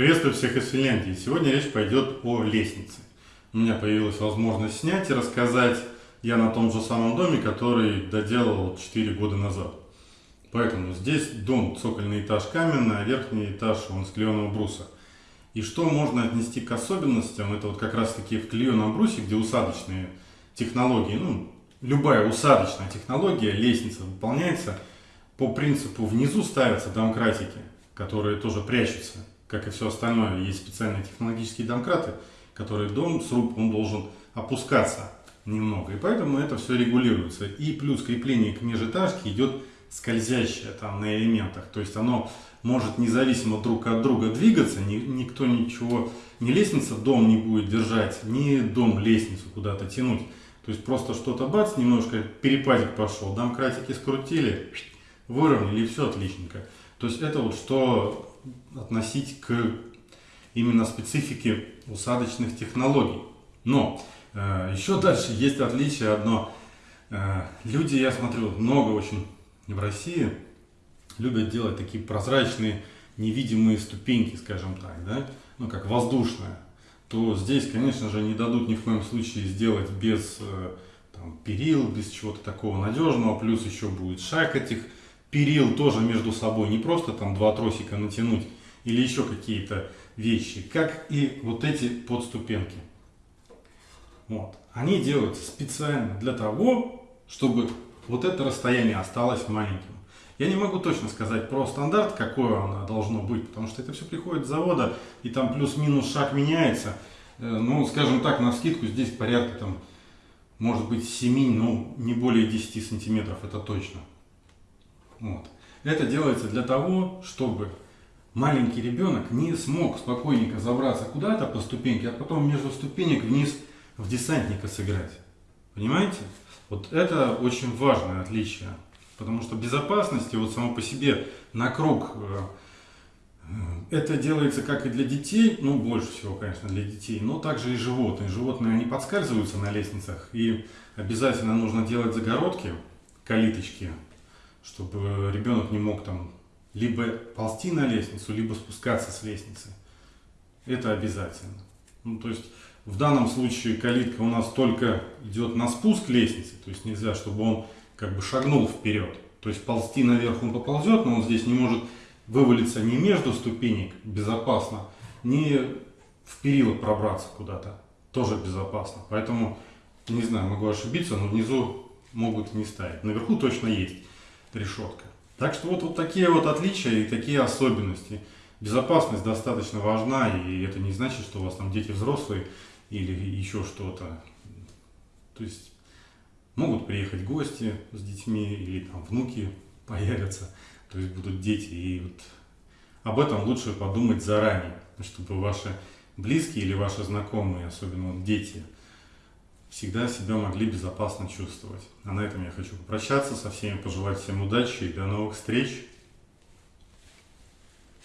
Приветствую всех из Финляндии. Сегодня речь пойдет о лестнице. У меня появилась возможность снять и рассказать я на том же самом доме, который доделал 4 года назад. Поэтому здесь дом, цокольный этаж каменный, а верхний этаж он с клееного бруса. И что можно отнести к особенностям, это вот как раз таки в клееном брусе, где усадочные технологии, ну, любая усадочная технология, лестница выполняется по принципу внизу ставятся домкратики, которые тоже прячутся как и все остальное, есть специальные технологические домкраты, которые дом, сруб, он должен опускаться немного. И поэтому это все регулируется. И плюс крепление к межэтажке идет скользящее там на элементах. То есть оно может независимо друг от друга двигаться, ни, никто ничего, ни лестница дом не будет держать, ни дом лестницу куда-то тянуть. То есть просто что-то бац, немножко перепадик пошел, домкратики скрутили, выровняли и все отличненько. То есть это вот что относить к именно специфике усадочных технологий. Но э, еще дальше есть отличие одно. Э, люди, я смотрю, много очень в России любят делать такие прозрачные невидимые ступеньки, скажем так, да, ну как воздушная, то здесь, конечно же, не дадут ни в коем случае сделать без э, там, перил, без чего-то такого надежного, плюс еще будет шаг этих перил тоже между собой, не просто там два тросика натянуть или еще какие-то вещи, как и вот эти подступенки. Вот. Они делаются специально для того, чтобы вот это расстояние осталось маленьким. Я не могу точно сказать про стандарт, какое оно должно быть, потому что это все приходит с завода, и там плюс-минус шаг меняется. Э, ну, скажем так, на скидку здесь порядка там, может быть, 7, ну, не более 10 сантиметров, это точно. Вот. Это делается для того, чтобы маленький ребенок не смог спокойненько забраться куда-то по ступеньке, а потом между ступенек вниз в десантника сыграть. Понимаете? Вот это очень важное отличие. Потому что безопасности вот само по себе на круг э, это делается как и для детей, ну больше всего, конечно, для детей, но также и животные. Животные, они подскальзываются на лестницах, и обязательно нужно делать загородки, калиточки, чтобы ребенок не мог там либо ползти на лестницу, либо спускаться с лестницы. Это обязательно. Ну, то есть в данном случае калитка у нас только идет на спуск лестницы, то есть нельзя, чтобы он как бы шагнул вперед. То есть ползти наверх он поползет, но он здесь не может вывалиться ни между ступенек безопасно, ни в перила пробраться куда-то тоже безопасно. Поэтому, не знаю, могу ошибиться, но внизу могут не ставить. Наверху точно есть решетка. Так что вот, вот такие вот отличия и такие особенности. Безопасность достаточно важна, и это не значит, что у вас там дети взрослые или еще что-то. То есть могут приехать гости с детьми или там внуки появятся, то есть будут дети. И вот об этом лучше подумать заранее, чтобы ваши близкие или ваши знакомые, особенно дети, всегда себя могли безопасно чувствовать. А на этом я хочу попрощаться со всеми, пожелать всем удачи и до новых встреч.